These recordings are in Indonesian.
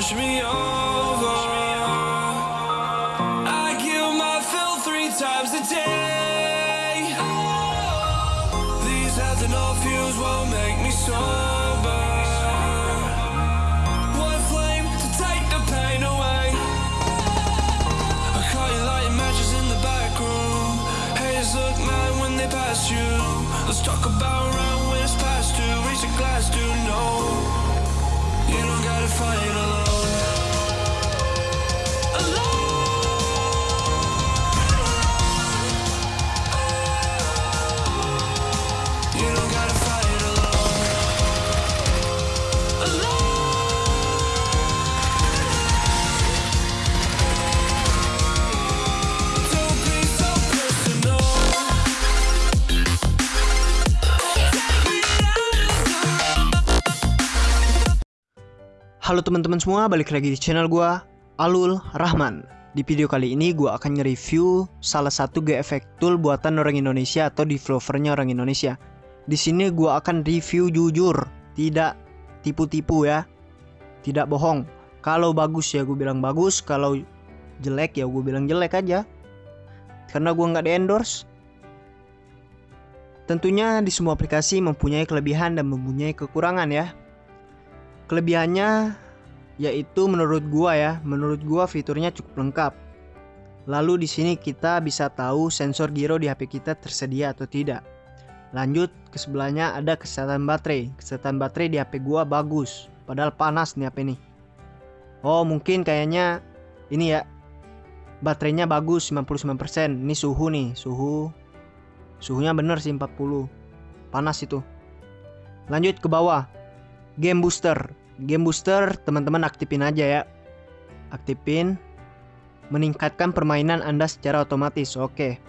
push me over. I kill my fill three times a day. Halo teman-teman semua, balik lagi di channel gua Alul Rahman. Di video kali ini gua akan nge-review salah satu GFX tool buatan orang Indonesia atau developernya orang Indonesia. Di sini gua akan review jujur, tidak tipu-tipu ya. Tidak bohong. Kalau bagus ya gue bilang bagus, kalau jelek ya gue bilang jelek aja. Karena gua nggak di endorse. Tentunya di semua aplikasi mempunyai kelebihan dan mempunyai kekurangan ya. Kelebihannya yaitu menurut gua ya, menurut gua fiturnya cukup lengkap. Lalu di sini kita bisa tahu sensor giro di HP kita tersedia atau tidak. Lanjut ke sebelahnya ada kesehatan baterai. Kesehatan baterai di HP gua bagus, padahal panas nih HP nih. Oh, mungkin kayaknya ini ya. Baterainya bagus 99%. Ini suhu nih, suhu suhunya bener sih 40. Panas itu. Lanjut ke bawah. Game booster. Game booster teman-teman aktifin aja ya. Aktifin. Meningkatkan permainan Anda secara otomatis. Oke.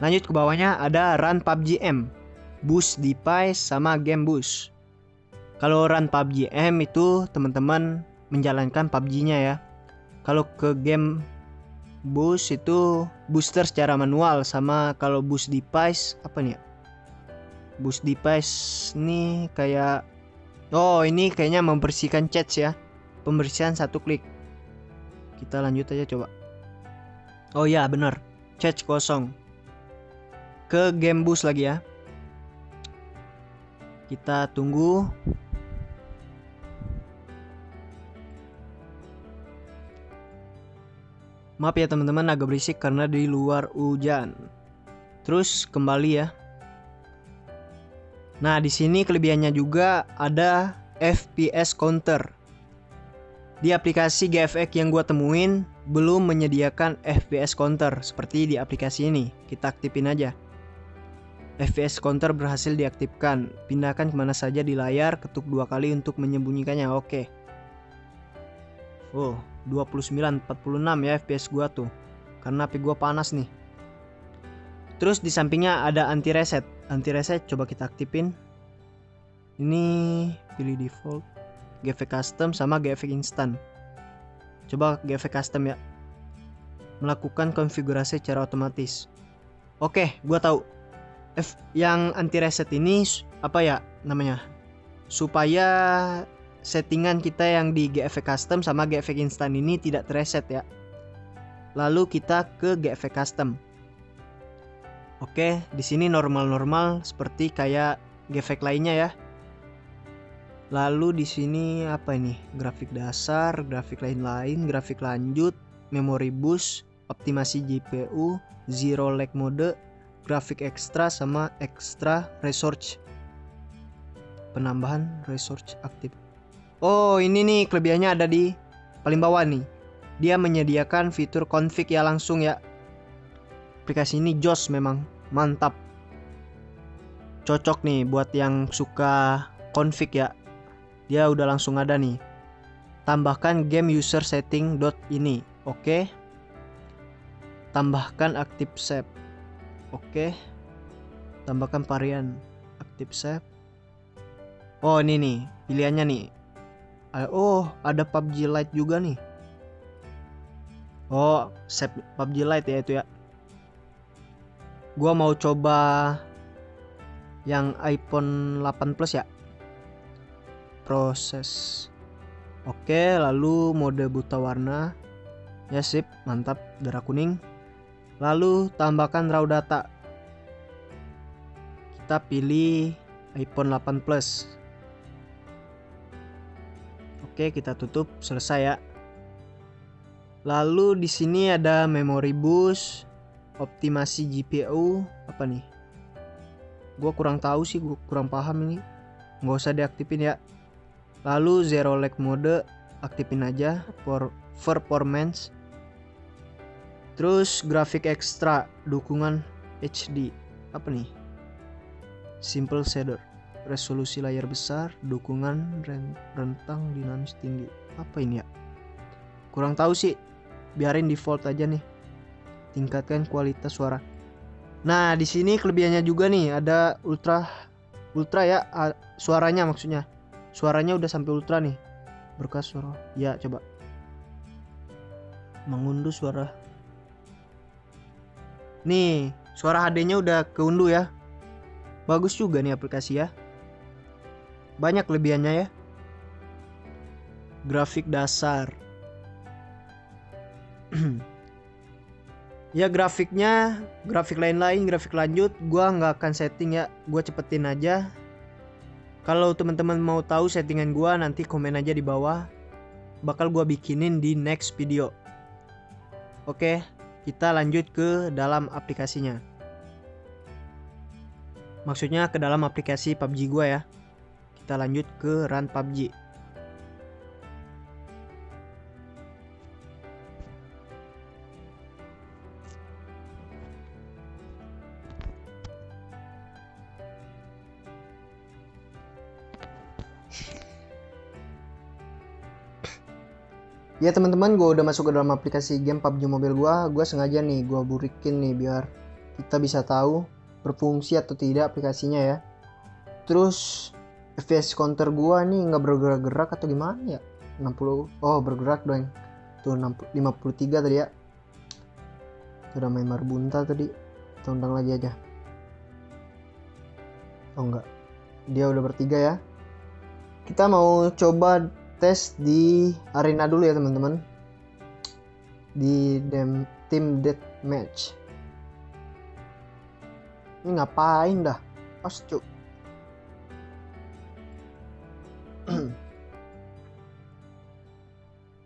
Lanjut ke bawahnya ada Run PUBG M. Boost device sama game boost. Kalau Run PUBG M itu teman-teman menjalankan PUBG-nya ya. Kalau ke game boost itu booster secara manual sama kalau boost device apa nih ya? Boost device nih kayak Oh ini kayaknya membersihkan chat ya. Pembersihan satu klik. Kita lanjut aja coba. Oh ya bener Chat kosong. Ke game boost lagi ya. Kita tunggu. Maaf ya teman-teman agak berisik karena di luar hujan. Terus kembali ya Nah, di sini kelebihannya juga ada FPS counter. Di aplikasi GFX yang gua temuin belum menyediakan FPS counter seperti di aplikasi ini. Kita aktifin aja. FPS counter berhasil diaktifkan. Pindahkan ke mana saja di layar, ketuk dua kali untuk menyembunyikannya. Oke. Oh, 29, 46 ya FPS gua tuh. Karena HP gua panas nih. Terus di sampingnya ada anti reset. Anti reset coba kita aktifin. Ini pilih default, GFX custom sama GFX instant. Coba GFX custom ya. Melakukan konfigurasi secara otomatis. Oke, gua tahu. F yang anti reset ini apa ya namanya? Supaya settingan kita yang di GFX custom sama GFX instant ini tidak terreset ya. Lalu kita ke GFX custom. Oke, di sini normal-normal seperti kayak GFX lainnya ya. Lalu di sini apa ini? Grafik dasar, grafik lain-lain, grafik lanjut, memori boost, optimasi GPU, zero lag mode, grafik ekstra sama ekstra research. Penambahan research aktif. Oh, ini nih kelebihannya ada di paling bawah nih. Dia menyediakan fitur config ya langsung ya aplikasi ini jos memang mantap. Cocok nih buat yang suka config ya. Dia udah langsung ada nih. Tambahkan game user setting dot ini oke? Tambahkan aktif save oke? Tambahkan varian aktif save. Oh ini nih pilihannya nih. Oh ada PUBG Lite juga nih. Oh save PUBG Lite ya itu ya gua mau coba yang iPhone 8 Plus ya proses Oke, lalu mode buta warna. Ya sip, mantap, darah kuning. Lalu tambahkan raw data. Kita pilih iPhone 8 Plus. Oke, kita tutup, selesai ya. Lalu di sini ada memory boost, optimasi GPU, apa nih? Gua kurang tahu sih, gua kurang paham ini. Nggak usah diaktifin ya. Lalu zero lag mode aktifin aja for performance. Terus grafik ekstra dukungan HD apa nih? Simple shader resolusi layar besar dukungan rentang dinamis tinggi apa ini ya kurang tahu sih biarin default aja nih tingkatkan kualitas suara nah di sini kelebihannya juga nih ada ultra ultra ya suaranya maksudnya Suaranya udah sampai ultra nih. Berkas suara. Ya, coba. Mengunduh suara. Nih, suara HD-nya udah keunduh ya. Bagus juga nih aplikasi ya. Banyak kelebihannya ya. Grafik dasar. ya grafiknya, grafik lain-lain, grafik lanjut, gua nggak akan setting ya. Gua cepetin aja kalau teman-teman mau tahu settingan gua nanti komen aja di bawah. Bakal gua bikinin di next video. Oke, kita lanjut ke dalam aplikasinya. Maksudnya ke dalam aplikasi PUBG gua ya. Kita lanjut ke run PUBG. Ya teman-teman gue udah masuk ke dalam aplikasi game PUBG Mobile gue gue sengaja nih gue burikin nih biar kita bisa tahu berfungsi atau tidak aplikasinya ya. Terus FPS counter gue nih nggak bergerak-gerak atau gimana ya? 60 oh bergerak dong tuh 60, 53 tadi ya. Udah main marbunta tadi. Kita lagi aja. Oh enggak. Dia udah bertiga ya. Kita mau coba tes di arena dulu ya teman-teman. Di dem tim death match ini ngapain dah? Pas cuk.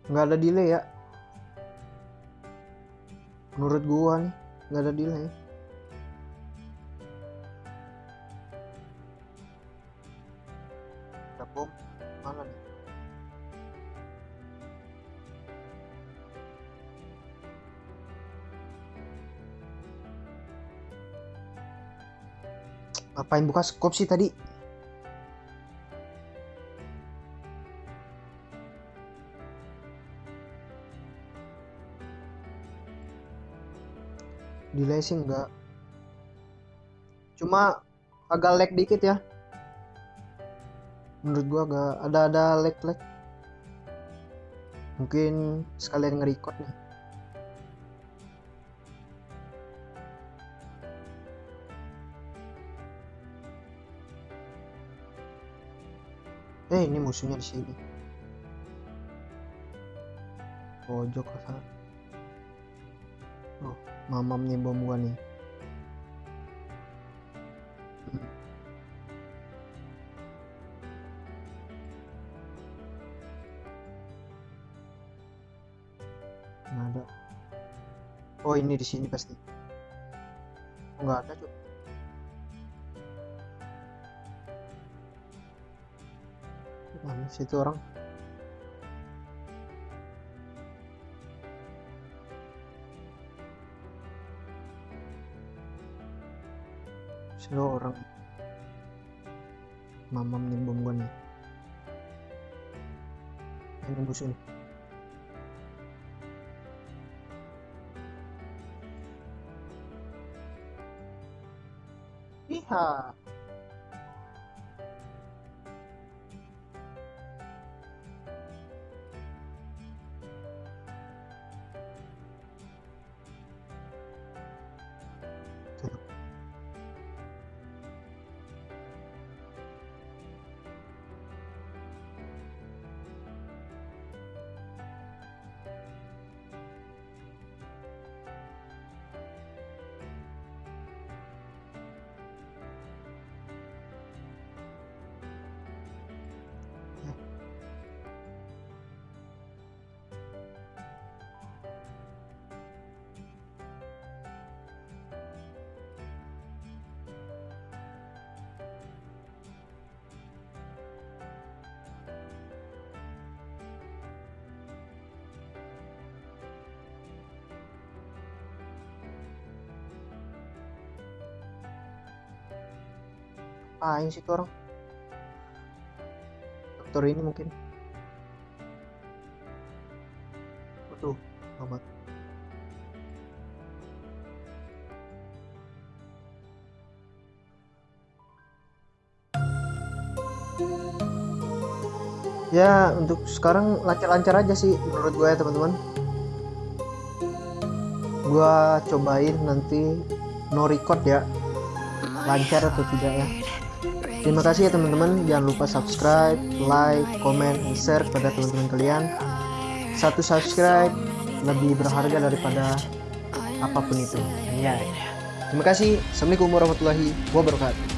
Nggak ada delay ya. Menurut gua nih nggak ada delay. Ada bom. Mana nih Ngapain buka skop sih tadi? Delay sih enggak. Cuma agak lag dikit ya. Menurut gua agak ada ada lag lag. Mungkin sekalian nge-record nih. Eh ini musuhnya di sini pojok sana oh mamam nih bom gua nih ada. Oh ini di sini pasti. Oh, nggak ada cuy. Mana situ orang? Situ orang? Mamam nih bom gua nih. Ini musuh nih Iha. Ngapain sih tuh orang? Dokter ini mungkin. Waduh amat ya untuk sekarang lancar-lancar aja sih menurut gue ya teman-teman. Gue cobain nanti no record ya. Lancar atau tidak ya terima kasih ya teman-teman. Jangan lupa subscribe like comment dan share kepada teman-teman kalian. Satu subscribe lebih berharga daripada apa pun itu. Ya terima kasih. Assalamualaikum warahmatullahi wabarakatuh